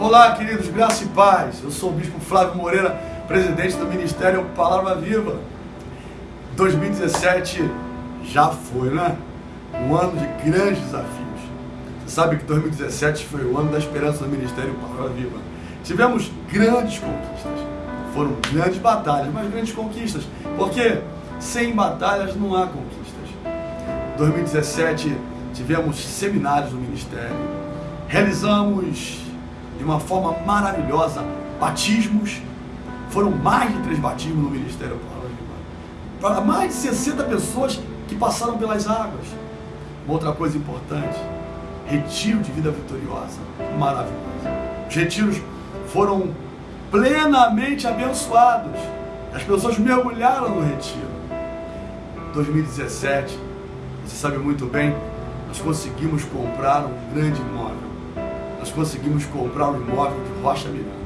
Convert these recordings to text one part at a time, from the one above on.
Olá, queridos, graça e paz. Eu sou o Bispo Flávio Moreira, presidente do Ministério Palavra Viva. 2017 já foi, né? Um ano de grandes desafios. Você sabe que 2017 foi o ano da esperança do Ministério Palavra Viva. Tivemos grandes conquistas. Foram grandes batalhas, mas grandes conquistas. Porque sem batalhas não há conquistas. 2017 tivemos seminários no Ministério. Realizamos de uma forma maravilhosa batismos. Foram mais de três batismos no Ministério Para mais de 60 pessoas que passaram pelas águas. Uma outra coisa importante, retiro de vida vitoriosa, maravilhoso. Os retiros foram plenamente abençoados. As pessoas mergulharam no retiro. 2017, você sabe muito bem, nós conseguimos comprar um grande imóvel nós conseguimos comprar um imóvel de Rocha Miranda.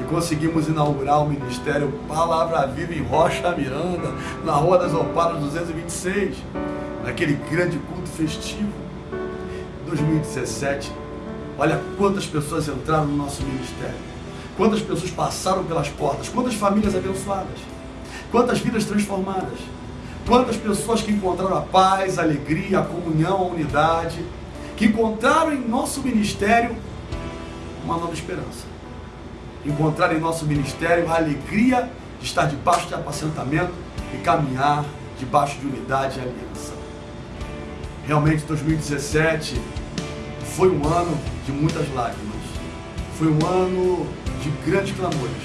E conseguimos inaugurar o Ministério Palavra Viva em Rocha Miranda, na Rua das Oparas 226, naquele grande culto festivo. 2017, olha quantas pessoas entraram no nosso ministério, quantas pessoas passaram pelas portas, quantas famílias abençoadas, quantas vidas transformadas, quantas pessoas que encontraram a paz, a alegria, a comunhão, a unidade que encontraram em nosso ministério uma nova esperança. Encontraram em nosso ministério a alegria de estar debaixo de apacentamento e caminhar debaixo de unidade e aliança. Realmente 2017 foi um ano de muitas lágrimas. Foi um ano de grandes clamores.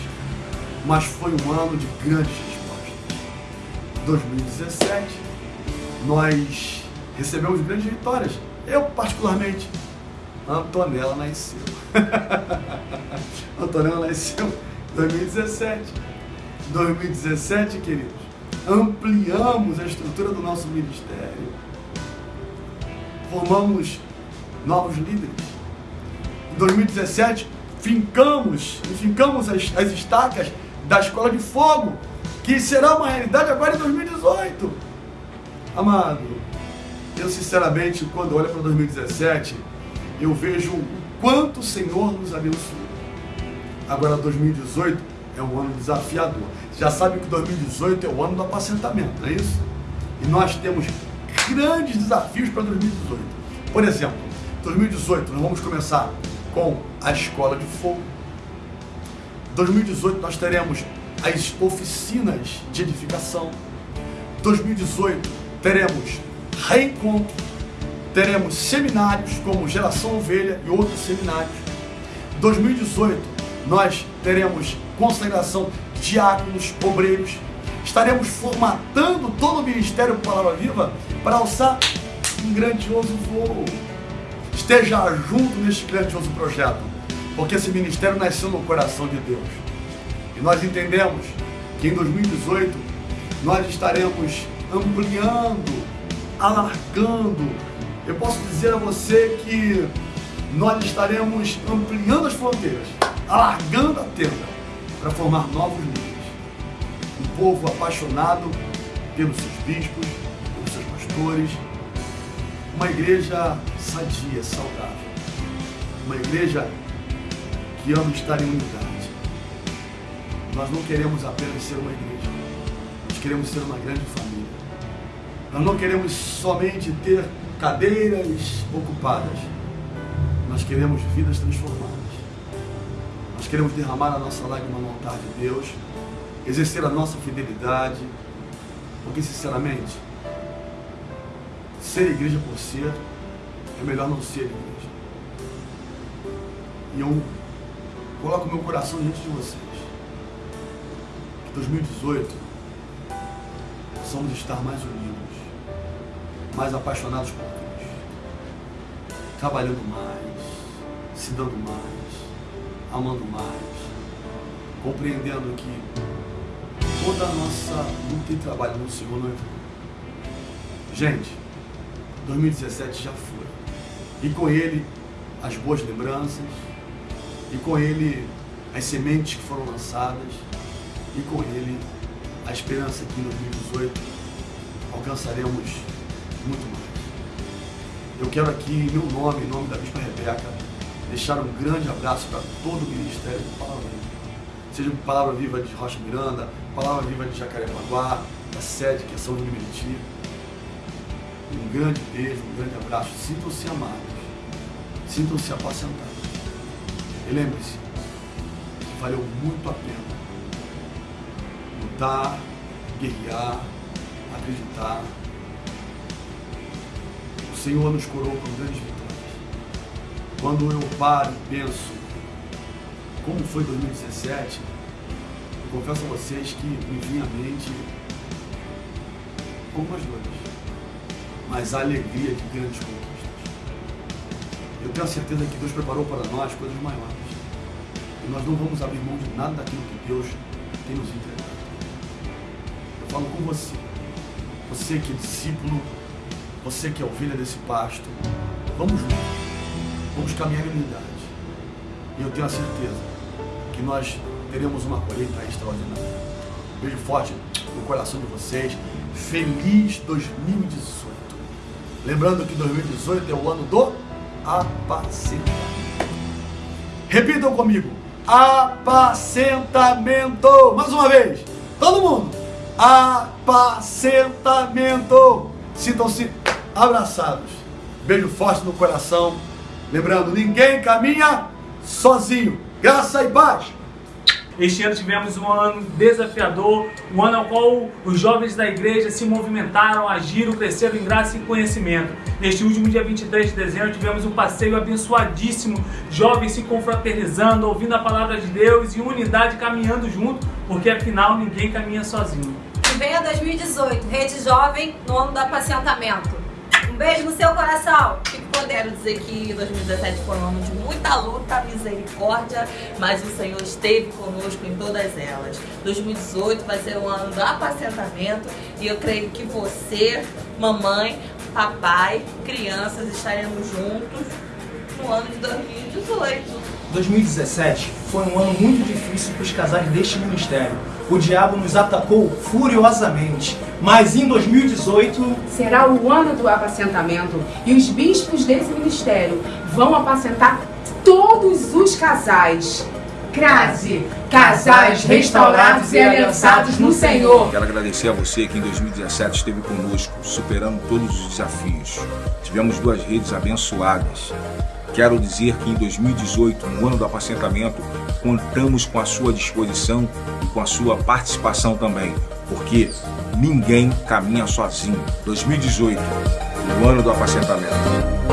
Mas foi um ano de grandes respostas. 2017 nós recebemos grandes vitórias eu, particularmente, Antonella nasceu. Antonella nasceu em 2017. 2017, queridos, ampliamos a estrutura do nosso ministério. Formamos novos líderes. Em 2017, fincamos, fincamos as, as estacas da Escola de Fogo, que será uma realidade agora em 2018. Amado, eu, sinceramente, quando olho para 2017, eu vejo o quanto o Senhor nos abençoou. Agora, 2018 é um ano desafiador. Já sabe que 2018 é o ano do apacentamento, não é isso? E nós temos grandes desafios para 2018. Por exemplo, 2018 nós vamos começar com a escola de fogo. 2018 nós teremos as oficinas de edificação. 2018 teremos reencontro, teremos seminários como Geração Ovelha e outros seminários. 2018, nós teremos consagração diáconos, obreiros. Estaremos formatando todo o Ministério Palavra Viva para alçar um grandioso voo. Esteja junto neste grandioso projeto, porque esse ministério nasceu no coração de Deus. E nós entendemos que em 2018 nós estaremos ampliando alargando. Eu posso dizer a você que nós estaremos ampliando as fronteiras, alargando a tenda para formar novos líderes. Um povo apaixonado pelos seus bispos, pelos seus pastores, uma igreja sadia, saudável, uma igreja que ama estar em unidade. Nós não queremos apenas ser uma igreja, nós queremos ser uma grande família. Nós não queremos somente ter cadeiras ocupadas. Nós queremos vidas transformadas. Nós queremos derramar a nossa lágrima no altar de Deus, exercer a nossa fidelidade, porque sinceramente, ser igreja por ser é melhor não ser igreja. E eu coloco meu coração diante de vocês. Que 2018 possamos estar mais unidos mais apaixonados por Deus, trabalhando mais, se dando mais, amando mais, compreendendo que toda a nossa luta e trabalho no Senhor não é vão. Gente, 2017 já foi. E com ele as boas lembranças, e com ele as sementes que foram lançadas, e com ele a esperança que em 2018 alcançaremos muito mais. Eu quero aqui, em meu nome, em nome da Bispa Rebeca, deixar um grande abraço para todo o Ministério do Palavra. Seja Palavra Viva de Rocha Miranda, Palavra Viva de Jacarepaguá, da sede que é São João de Meriti. Um grande beijo, um grande abraço. Sintam-se amados. Sintam-se apacentados. E lembre-se que valeu muito a pena lutar, guerrear, acreditar. Senhor nos coroou com grandes vitórias. Quando eu paro e penso como foi 2017, eu confesso a vocês que me vinha à mente algumas dores, mas a alegria de grandes conquistas. Eu tenho a certeza que Deus preparou para nós coisas maiores. E nós não vamos abrir mão de nada daquilo que Deus tem nos entregado. Eu falo com você, você que é discípulo, você que é ovelha desse pasto, vamos juntos, vamos caminhar em unidade. E eu tenho a certeza que nós teremos uma colheita extraordinária. beijo forte no coração de vocês. Feliz 2018. Lembrando que 2018 é o ano do apacentamento. Repitam comigo. Apacentamento. Mais uma vez. Todo mundo. Apacentamento. Sintam-se abraçados. Beijo forte no coração. Lembrando, ninguém caminha sozinho. Graça e paz. Este ano tivemos um ano desafiador, um ano ao qual os jovens da igreja se movimentaram, agiram, cresceram em graça e conhecimento. Neste último dia 23 de dezembro tivemos um passeio abençoadíssimo, jovens se confraternizando, ouvindo a palavra de Deus e unidade caminhando junto, porque afinal ninguém caminha sozinho. Venha 2018, Rede Jovem, no ano do apacentamento. Beijo no seu coração. Fico podendo dizer que 2017 foi um ano de muita luta, misericórdia, mas o Senhor esteve conosco em todas elas. 2018 vai ser um ano do apacentamento e eu creio que você, mamãe, papai, crianças estaremos juntos no ano de 2018. 2017 foi um ano muito difícil para os casais deste ministério. O diabo nos atacou furiosamente, mas em 2018 será o ano do apacentamento e os bispos desse ministério vão apacentar todos os casais. Crase, casais restaurados e aliançados no Senhor. Quero agradecer a você que em 2017 esteve conosco, superando todos os desafios. Tivemos duas redes abençoadas. Quero dizer que em 2018, no ano do apacentamento, contamos com a sua disposição e com a sua participação também, porque ninguém caminha sozinho. 2018, o ano do apacentamento.